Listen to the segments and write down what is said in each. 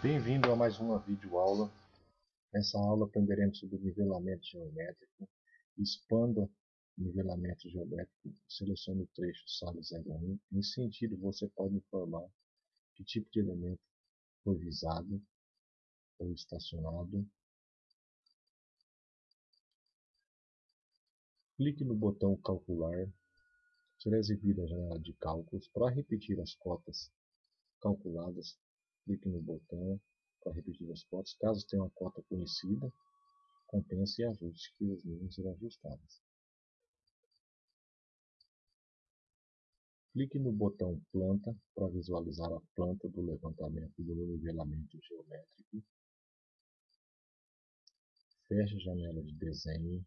Bem-vindo a mais uma videoaula. Nessa aula aprenderemos sobre nivelamento geométrico. Expanda nivelamento geométrico. Selecione o trecho sala 01. Nesse sentido, você pode informar que tipo de elemento foi visado ou estacionado. Clique no botão Calcular. Será exibida a janela de cálculos. Para repetir as cotas calculadas, clique no botão para repetir as cotas. Caso tenha uma cota conhecida, compense e ajuste que os números serão ajustados. Clique no botão Planta para visualizar a planta do levantamento do nivelamento geométrico. Feche a janela de desenho.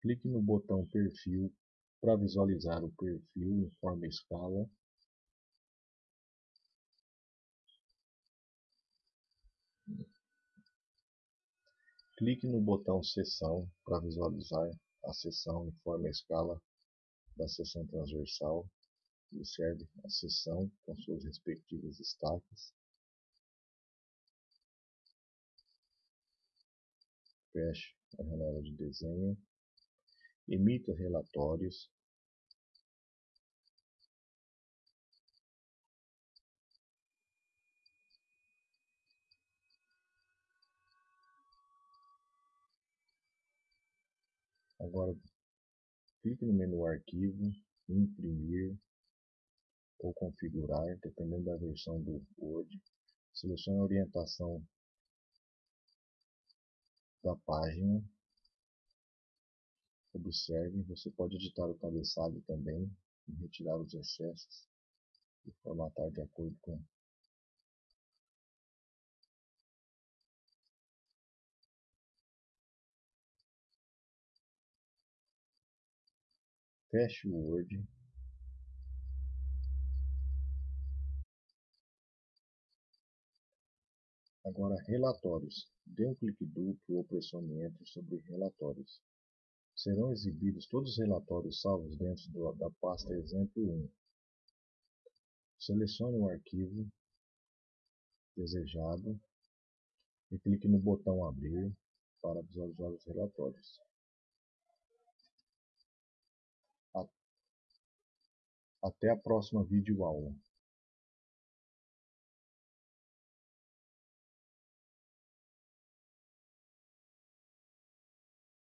Clique no botão Perfil para visualizar o perfil em forma escala Clique no botão Seção para visualizar a seção em forma escala da seção transversal. Observe a seção com suas respectivas estacas. Feche a janela de desenho. Emita relatórios Agora, clique no menu Arquivo, Imprimir ou Configurar, dependendo da versão do Word. Selecione a orientação da página. Observe, você pode editar o cabeçalho também retirar os excessos e formatar de acordo com Feche o Word. Agora, relatórios. Dê um clique duplo ou pressione Enter sobre relatórios. Serão exibidos todos os relatórios salvos dentro do, da pasta exemplo 1. Selecione o arquivo desejado e clique no botão Abrir para visualizar os relatórios. Até a próxima videoaula.